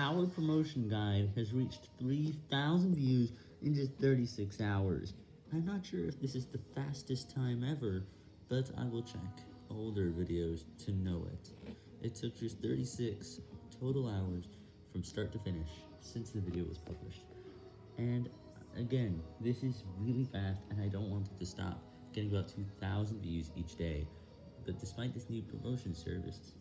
Our promotion guide has reached 3,000 views in just 36 hours. I'm not sure if this is the fastest time ever, but I will check older videos to know it. It took just 36 total hours from start to finish since the video was published. And again, this is really fast and I don't want it to stop, getting about 2,000 views each day. But despite this new promotion service.